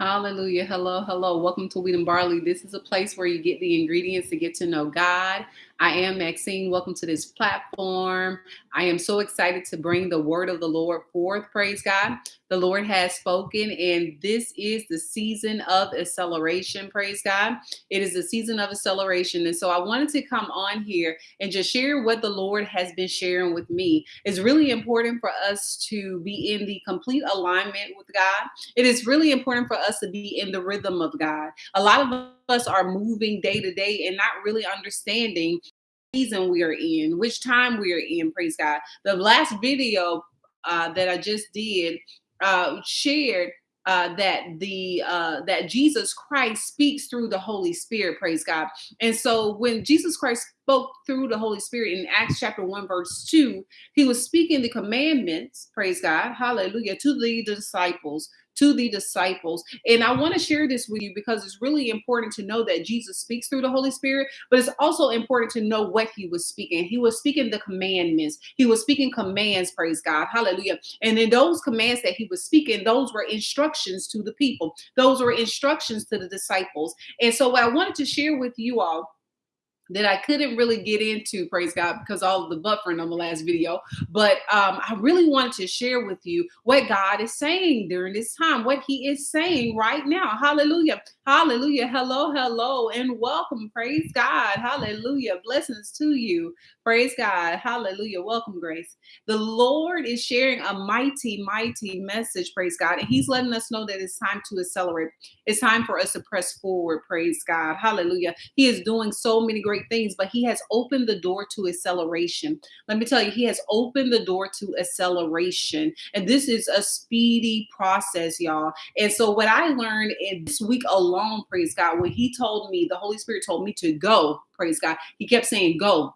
Hallelujah. Hello, hello. Welcome to Wheat and Barley. This is a place where you get the ingredients to get to know God. I am Maxine. Welcome to this platform. I am so excited to bring the word of the Lord forth. Praise God. The Lord has spoken, and this is the season of acceleration. Praise God. It is the season of acceleration. And so I wanted to come on here and just share what the Lord has been sharing with me. It's really important for us to be in the complete alignment with God. It is really important for us to be in the rhythm of God. A lot of us are moving day to day and not really understanding season we are in, which time we are in. Praise God. The last video uh, that I just did uh, shared uh, that the uh, that Jesus Christ speaks through the Holy Spirit. Praise God. And so when Jesus Christ spoke through the Holy Spirit in Acts chapter one verse two, he was speaking the commandments. Praise God. Hallelujah to the disciples to the disciples. And I want to share this with you because it's really important to know that Jesus speaks through the Holy Spirit, but it's also important to know what he was speaking. He was speaking the commandments, he was speaking commands, praise God, hallelujah. And in those commands that he was speaking, those were instructions to the people, those were instructions to the disciples. And so, what I wanted to share with you all that I couldn't really get into, praise God, because all of the buffering on the last video. But um, I really wanted to share with you what God is saying during this time, what He is saying right now. Hallelujah. Hallelujah. Hello, hello, and welcome. Praise God. Hallelujah. Blessings to you. Praise God. Hallelujah. Welcome, Grace. The Lord is sharing a mighty, mighty message. Praise God. And He's letting us know that it's time to accelerate. It's time for us to press forward. Praise God. Hallelujah. He is doing so many great things, but He has opened the door to acceleration. Let me tell you, He has opened the door to acceleration. And this is a speedy process, y'all. And so, what I learned in this week alone, praise God, when He told me, the Holy Spirit told me to go, praise God, He kept saying, Go,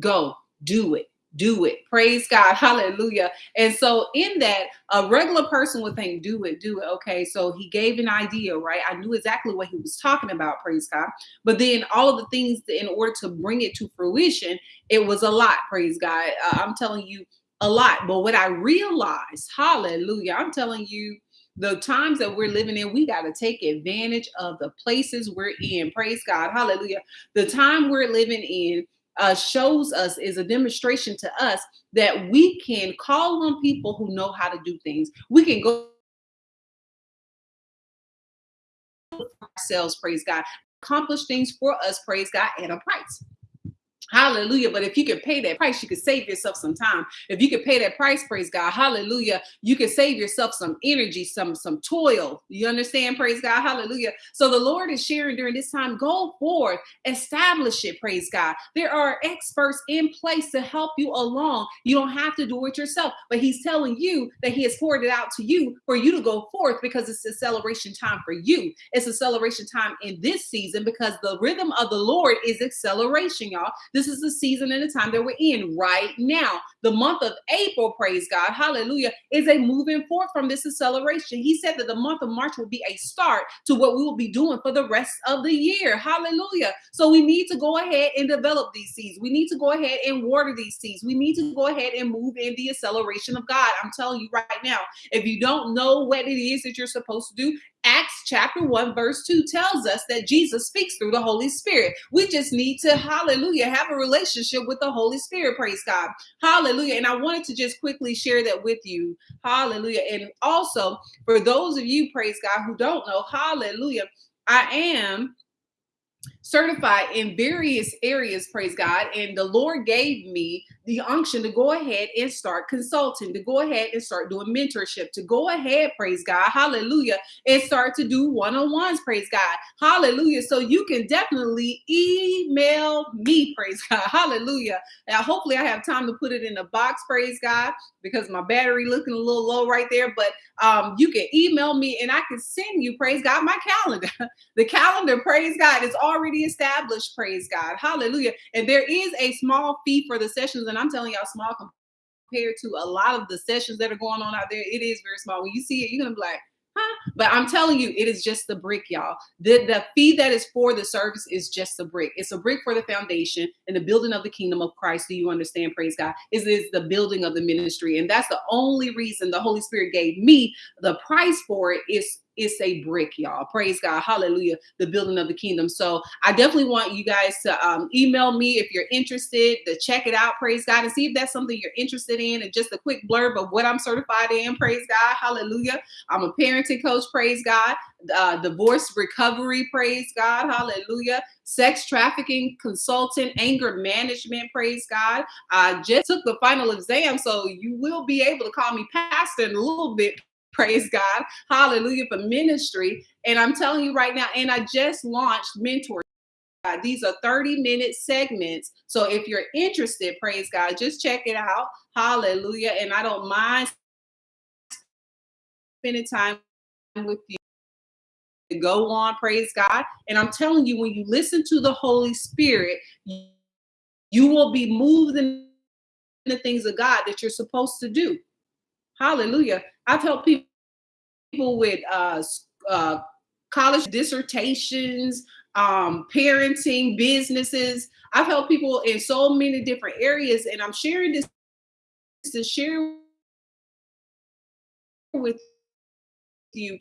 Go, do it, do it. Praise God. Hallelujah. And so, in that, a regular person would think, do it, do it. Okay. So, he gave an idea, right? I knew exactly what he was talking about. Praise God. But then, all of the things in order to bring it to fruition, it was a lot. Praise God. Uh, I'm telling you, a lot. But what I realized, hallelujah, I'm telling you, the times that we're living in, we got to take advantage of the places we're in. Praise God. Hallelujah. The time we're living in, uh, shows us is a demonstration to us that we can call on people who know how to do things. We can go ourselves, praise God, accomplish things for us, praise God, at a price. Hallelujah. But if you can pay that price, you can save yourself some time. If you can pay that price, praise God. Hallelujah. You can save yourself some energy, some some toil. You understand? Praise God. Hallelujah. So the Lord is sharing during this time, go forth, establish it, praise God. There are experts in place to help you along. You don't have to do it yourself, but he's telling you that he has poured it out to you for you to go forth because it's a celebration time for you. It's a celebration time in this season because the rhythm of the Lord is acceleration, y'all. This is the season and the time that we're in right now. The month of April, praise God, hallelujah, is a moving forth from this acceleration. He said that the month of March will be a start to what we will be doing for the rest of the year. Hallelujah. So we need to go ahead and develop these seeds. We need to go ahead and water these seeds. We need to go ahead and move in the acceleration of God. I'm telling you right now, if you don't know what it is that you're supposed to do, Acts chapter 1, verse 2 tells us that Jesus speaks through the Holy Spirit. We just need to, hallelujah, have a relationship with the Holy Spirit. Praise God. Hallelujah. And I wanted to just quickly share that with you. Hallelujah. And also, for those of you, praise God, who don't know, hallelujah, I am certified in various areas, praise God. And the Lord gave me the unction to go ahead and start consulting, to go ahead and start doing mentorship, to go ahead, praise God, hallelujah, and start to do one on ones, praise God, hallelujah. So you can definitely email me, praise God, hallelujah. Now, hopefully, I have time to put it in a box, praise God, because my battery looking a little low right there. But um, you can email me and I can send you, praise God, my calendar. the calendar, praise God, is already established, praise God, hallelujah. And there is a small fee for the sessions and I'm telling y'all, small compared to a lot of the sessions that are going on out there, it is very small. When you see it, you're gonna be like, huh? But I'm telling you, it is just the brick, y'all. The, the fee that is for the service is just a brick. It's a brick for the foundation and the building of the kingdom of Christ. Do you understand? Praise God. Is is the building of the ministry. And that's the only reason the Holy Spirit gave me the price for it is it's a brick, y'all. Praise God. Hallelujah. The building of the kingdom. So I definitely want you guys to um, email me if you're interested to check it out. Praise God. And see if that's something you're interested in. And just a quick blurb of what I'm certified in. Praise God. Hallelujah. I'm a parenting coach. Praise God. Uh, divorce recovery. Praise God. Hallelujah. Sex trafficking consultant, anger management. Praise God. I just took the final exam. So you will be able to call me pastor in a little bit praise God, hallelujah, for ministry. And I'm telling you right now, and I just launched Mentor. Uh, these are 30 minute segments. So if you're interested, praise God, just check it out. Hallelujah. And I don't mind spending time with you. Go on, praise God. And I'm telling you, when you listen to the Holy Spirit, you will be moved in the things of God that you're supposed to do. Hallelujah. I've helped people people with uh, uh, college dissertations, um, parenting, businesses. I've helped people in so many different areas, and I'm sharing this to share with you